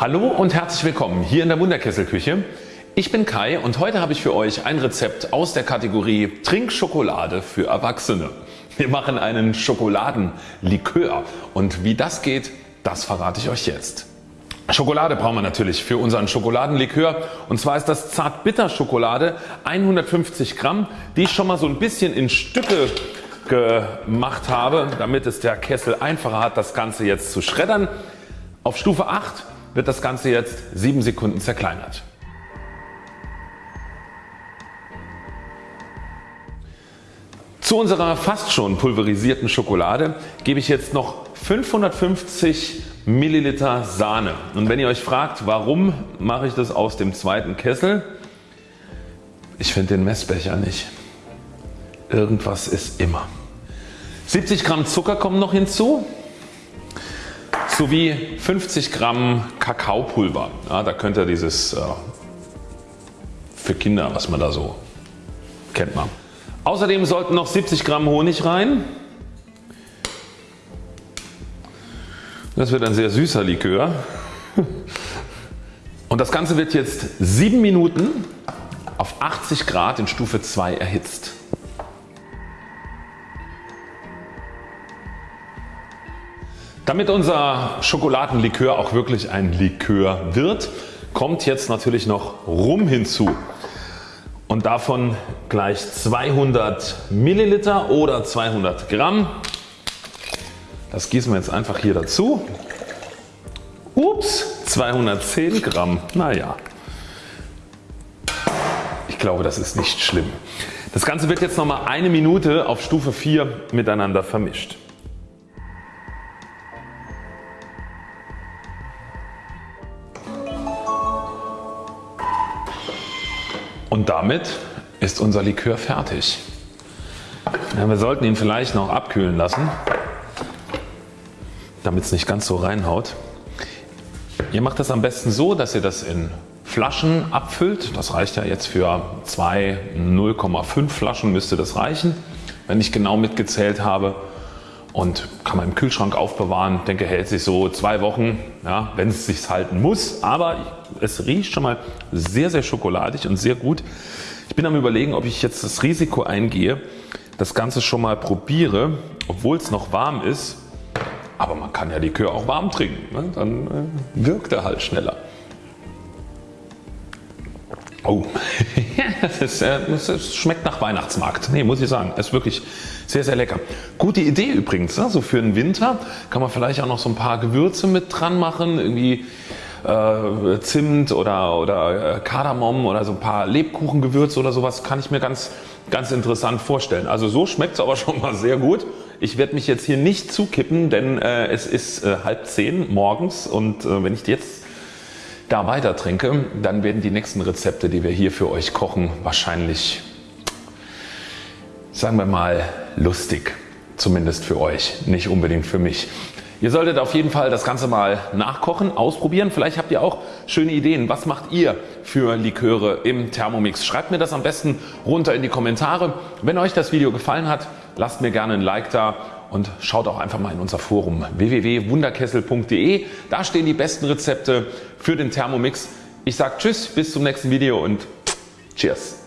Hallo und herzlich willkommen hier in der Wunderkesselküche. Ich bin Kai und heute habe ich für euch ein Rezept aus der Kategorie Trinkschokolade für Erwachsene. Wir machen einen Schokoladenlikör und wie das geht, das verrate ich euch jetzt. Schokolade brauchen wir natürlich für unseren Schokoladenlikör und zwar ist das Zartbitterschokolade 150 Gramm die ich schon mal so ein bisschen in Stücke gemacht habe damit es der Kessel einfacher hat das Ganze jetzt zu schreddern. Auf Stufe 8 wird das Ganze jetzt 7 Sekunden zerkleinert. Zu unserer fast schon pulverisierten Schokolade gebe ich jetzt noch 550 Milliliter Sahne. Und wenn ihr euch fragt warum mache ich das aus dem zweiten Kessel? Ich finde den Messbecher nicht. Irgendwas ist immer. 70 Gramm Zucker kommen noch hinzu sowie 50 Gramm Kakaopulver. Ja, da könnt ihr dieses äh, für Kinder was man da so kennt man. Außerdem sollten noch 70 Gramm Honig rein. Das wird ein sehr süßer Likör. Und das Ganze wird jetzt 7 Minuten auf 80 Grad in Stufe 2 erhitzt. Damit unser Schokoladenlikör auch wirklich ein Likör wird, kommt jetzt natürlich noch Rum hinzu und davon gleich 200 Milliliter oder 200 Gramm. Das gießen wir jetzt einfach hier dazu. Ups, 210 Gramm. Naja, ich glaube das ist nicht schlimm. Das Ganze wird jetzt nochmal eine Minute auf Stufe 4 miteinander vermischt. Und damit ist unser Likör fertig. Ja, wir sollten ihn vielleicht noch abkühlen lassen damit es nicht ganz so reinhaut. Ihr macht das am besten so dass ihr das in Flaschen abfüllt. Das reicht ja jetzt für 2 0,5 Flaschen müsste das reichen wenn ich genau mitgezählt habe und kann man im Kühlschrank aufbewahren. Ich denke hält sich so zwei Wochen ja, wenn es sich halten muss. Aber es riecht schon mal sehr sehr schokoladig und sehr gut. Ich bin am überlegen ob ich jetzt das Risiko eingehe das Ganze schon mal probiere obwohl es noch warm ist aber man kann ja Likör auch warm trinken, ne? dann äh, wirkt er halt schneller. Oh, das, ist, äh, das, schmeckt nach Weihnachtsmarkt. Nee, muss ich sagen. Ist wirklich sehr sehr lecker. Gute Idee übrigens. Ne? So für den Winter kann man vielleicht auch noch so ein paar Gewürze mit dran machen. Irgendwie äh, Zimt oder, oder äh, Kardamom oder so ein paar Lebkuchengewürze oder sowas kann ich mir ganz, ganz interessant vorstellen. Also so schmeckt es aber schon mal sehr gut. Ich werde mich jetzt hier nicht zukippen, denn äh, es ist äh, halb zehn morgens und äh, wenn ich jetzt da weiter trinke, dann werden die nächsten Rezepte, die wir hier für euch kochen, wahrscheinlich, sagen wir mal, lustig. Zumindest für euch, nicht unbedingt für mich. Ihr solltet auf jeden Fall das Ganze mal nachkochen, ausprobieren. Vielleicht habt ihr auch schöne Ideen. Was macht ihr für Liköre im Thermomix? Schreibt mir das am besten runter in die Kommentare. Wenn euch das Video gefallen hat, lasst mir gerne ein Like da und schaut auch einfach mal in unser Forum www.wunderkessel.de. Da stehen die besten Rezepte für den Thermomix. Ich sage Tschüss, bis zum nächsten Video und Cheers.